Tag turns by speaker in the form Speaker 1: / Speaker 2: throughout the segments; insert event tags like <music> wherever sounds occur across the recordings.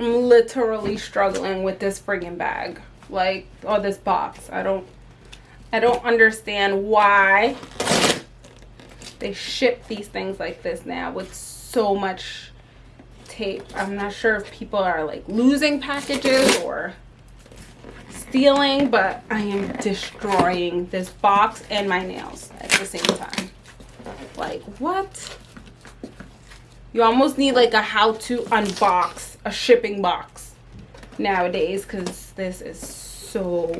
Speaker 1: I'm literally struggling with this friggin' bag. Like, or this box. I don't, I don't understand why they ship these things like this now with so much tape. I'm not sure if people are like losing packages or stealing, but I am destroying this box and my nails at the same time. Like, what? You almost need like a how to unbox a shipping box nowadays because this is so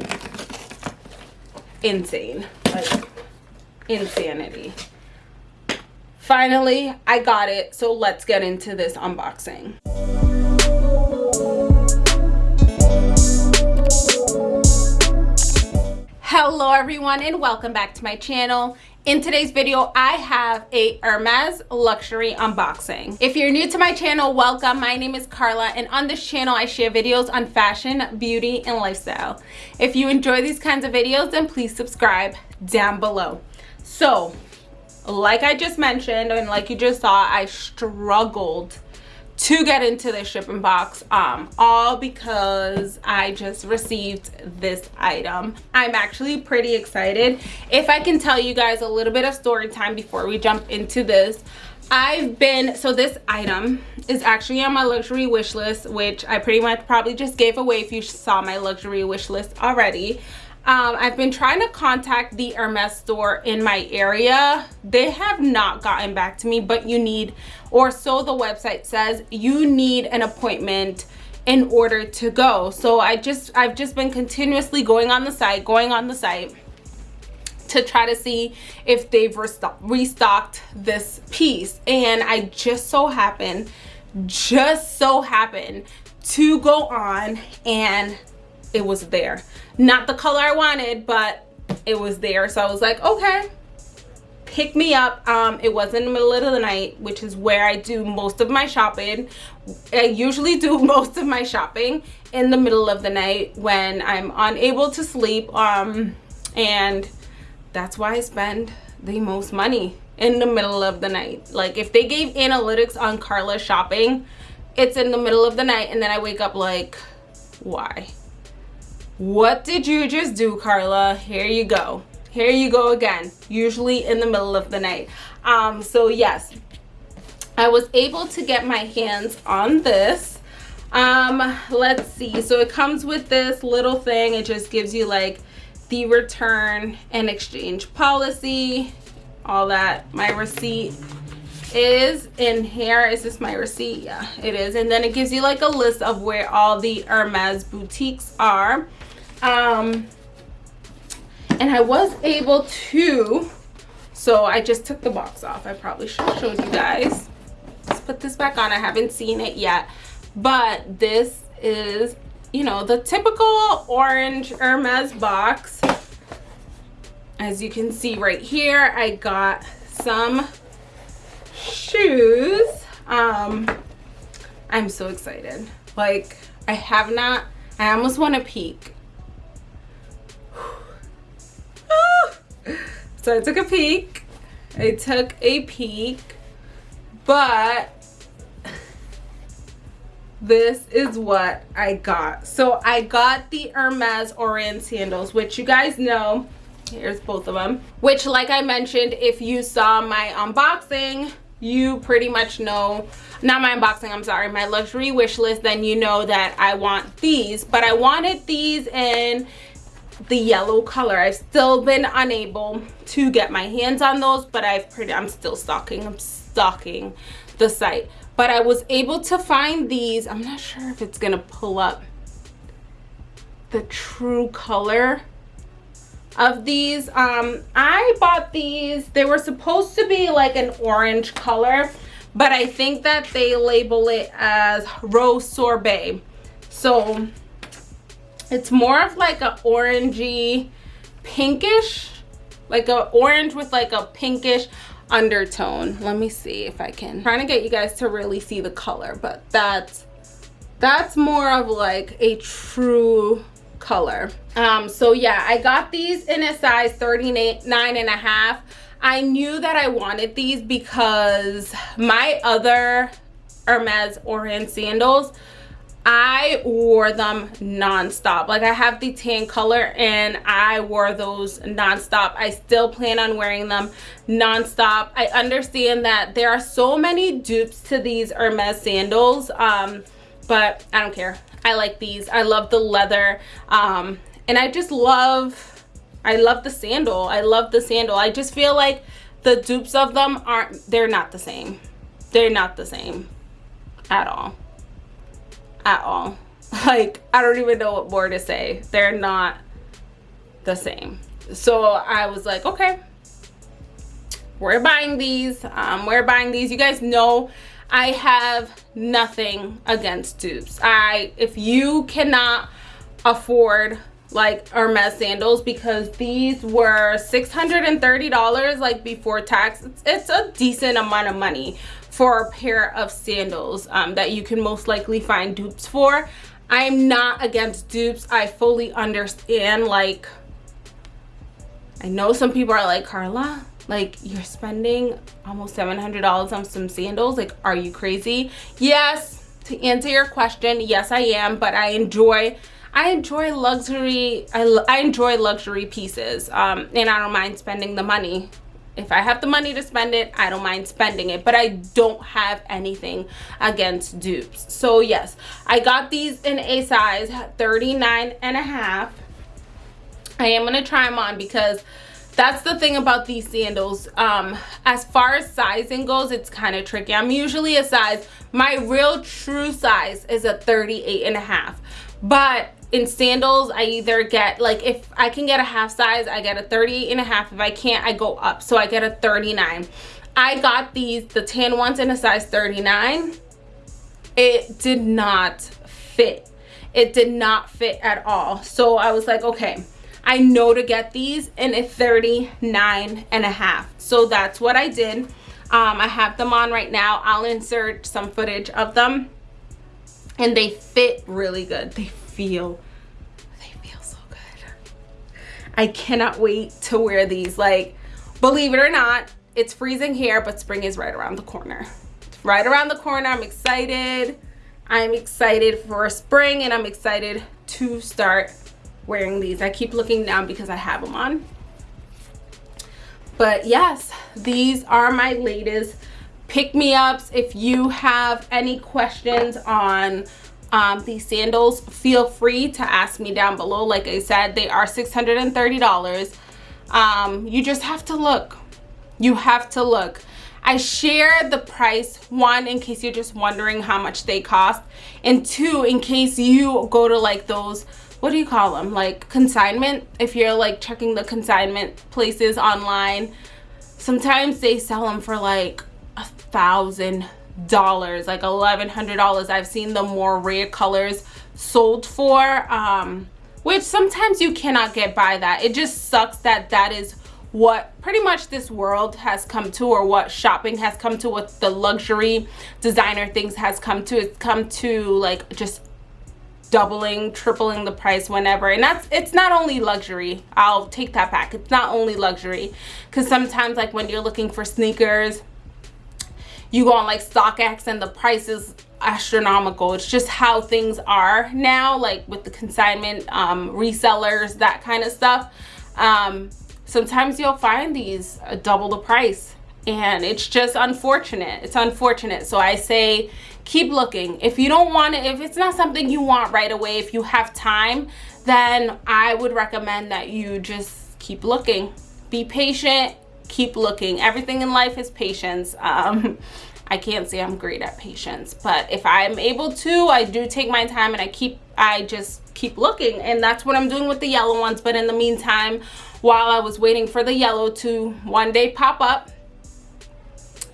Speaker 1: insane. Like insanity. Finally i got it so let's get into this unboxing. Hello everyone and welcome back to my channel in today's video i have a hermes luxury unboxing. If you're new to my channel welcome. My name is carla and on this channel i share videos on fashion beauty and lifestyle. If you enjoy these kinds of videos then please subscribe down below. So like i just mentioned and like you just saw i struggled to get into the shipping box um all because i just received this item. I'm actually pretty excited. If i can tell you guys a little bit of story time before we jump into this i've been so this item is actually on my luxury wish list which i pretty much probably just gave away if you saw my luxury wish list already. Um, I've been trying to contact the Hermes store in my area. They have not gotten back to me, but you need, or so the website says, you need an appointment in order to go. So I just, I've just been continuously going on the site, going on the site to try to see if they've restock restocked this piece. And I just so happened, just so happened to go on and it was there not the color i wanted but it was there so i was like okay pick me up um it was in the middle of the night which is where i do most of my shopping. I usually do <laughs> most of my shopping in the middle of the night when i'm unable to sleep um and that's why i spend the most money in the middle of the night. Like if they gave analytics on carla shopping it's in the middle of the night and then i wake up like why? What did you just do carla? Here you go here you go again usually in the middle of the night. Um so yes i was able to get my hands on this. Um let's see so it comes with this little thing. It just gives you like the return and exchange policy all that. My receipt is in here. Is this my receipt? Yeah it is. And then it gives you like a list of where all the hermes boutiques are. Um and i was able to so i just took the box off. I probably should have showed you guys. Let's put this back on. I haven't seen it yet. But this is you know the typical orange hermes box. As you can see right here i got some shoes. Um i'm so excited. Like i have not i almost want to peek so I took a peek. I took a peek, but this is what I got. So I got the Hermes Oran sandals, which you guys know, here's both of them, which like I mentioned, if you saw my unboxing, you pretty much know, not my unboxing, I'm sorry, my luxury wish list, then you know that I want these, but I wanted these in the yellow color. I've still been unable to get my hands on those but i've pretty i'm still stalking i'm stalking the site. But i was able to find these i'm not sure if it's gonna pull up the true color of these. Um i bought these they were supposed to be like an orange color but i think that they label it as rose sorbet. So it's more of like a orangey pinkish like a orange with like a pinkish undertone. Let me see if i can. I'm trying to get you guys to really see the color but that's that's more of like a true color. Um so yeah i got these in a size 39 and a half. I knew that i wanted these because my other hermes oran sandals I wore them nonstop. Like I have the tan color and I wore those nonstop. I still plan on wearing them nonstop. I understand that there are so many dupes to these Hermes sandals, um, but I don't care. I like these. I love the leather. Um, and I just love, I love the sandal. I love the sandal. I just feel like the dupes of them aren't, they're not the same. They're not the same at all at all. <laughs> Like i don't even know what more to say. They're not the same. So i was like okay. We're buying these. Um we're buying these. You guys know i have nothing against dupes. I if you cannot afford like Hermes sandals because these were $630 like before tax. It's, it's, a decent amount of money for a pair of sandals um, that you can most likely find dupes for. I'm not against dupes. I fully understand like I know some people are like Carla like you're spending almost $700 on some sandals like are you crazy yes to answer your question yes I am but I enjoy I enjoy luxury I, I enjoy luxury pieces um, and I don't mind spending the money if I have the money to spend it, I don't mind spending it, but I don't have anything against dupes. So yes, I got these in a size 39 and a half. I am going to try them on because that's the thing about these sandals. Um, as far as sizing goes, it's kind of tricky. I'm usually a size, my real true size is a 38 and a half. But in sandals i either get like if i can get a half size i get a 30 and a half. If i can't i go up so i get a 39 i got these the tan ones in a size 39 it did not fit. It did not fit at all. So i was like okay i know to get these in a 39 and a half. So that's what i did. Um, i have them on right now. I'll insert some footage of them. And they fit really good. They feel. They feel so good. I cannot wait to wear these. Like believe it or not it's freezing here but spring is right around the corner. Right around the corner i'm excited. I'm excited for spring and i'm excited to start wearing these. I keep looking down because i have them on. But yes these are my latest pick me ups if you have any questions on um, these sandals feel free to ask me down below. Like i said they are $630 um, you just have to look. You have to look. I share the price one in case you're just wondering how much they cost and two in case you go to like those what do you call them? Like consignment. If you're like checking the consignment places online sometimes they sell them for like a thousand dollars like eleven hundred dollars. I've seen the more rare colors sold for um which sometimes you cannot get by that. It just sucks that that is what pretty much this world has come to or what shopping has come to what the luxury designer things has come to. It's come to like just doubling tripling the price whenever. And that's it's not only luxury. I'll take that back. It's not only luxury. Because sometimes like when you're looking for sneakers you go on like StockX and the price is astronomical. It's just how things are now, like with the consignment um, resellers, that kind of stuff. Um, sometimes you'll find these double the price and it's just unfortunate. It's unfortunate. So I say keep looking. If you don't want it, if it's not something you want right away, if you have time, then I would recommend that you just keep looking. Be patient keep looking. Everything in life is patience. Um <laughs> i can't say i'm great at patience but if i'm able to i do take my time and i keep i just keep looking. And that's what i'm doing with the yellow ones. But in the meantime while i was waiting for the yellow to one day pop up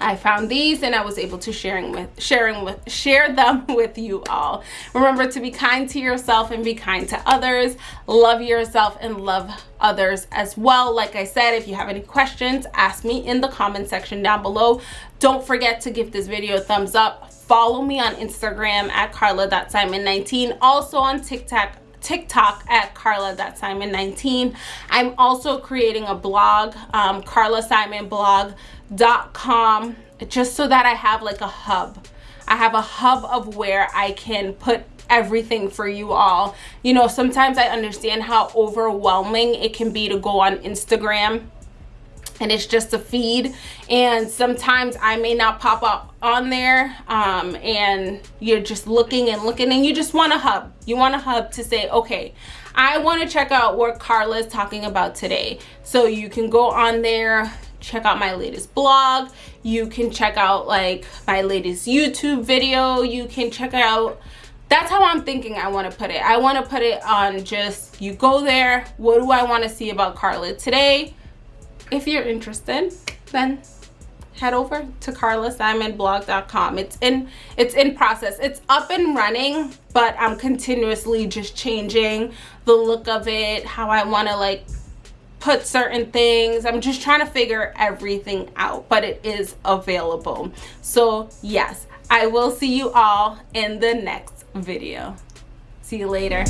Speaker 1: I found these and I was able to sharing with sharing with share them <laughs> with you all. Remember to be kind to yourself and be kind to others. Love yourself and love others as well. Like I said, if you have any questions, ask me in the comment section down below. Don't forget to give this video a thumbs up. Follow me on Instagram at carla.simon19. Also on TikTok TikTok at carla.simon19. I'm also creating a blog, um, Carla Simon blog dot com just so that I have like a hub. I have a hub of where I can put everything for you all. You know sometimes i understand how overwhelming it can be to go on instagram and it's just a feed and sometimes i may not pop up on there um, and you're just looking and looking and you just want a hub. You want a hub to say okay i want to check out what carla is talking about today. So you can go on there check out my latest blog. You can check out like my latest youtube video. You can check out. That's how i'm thinking i want to put it. I want to put it on just you go there. What do i want to see about carla today? If you're interested then head over to carlasimonblog.com it's in it's in process. It's up and running but i'm continuously just changing the look of it how i want to like put certain things. I'm just trying to figure everything out but it is available. So yes i will see you all in the next video. See you later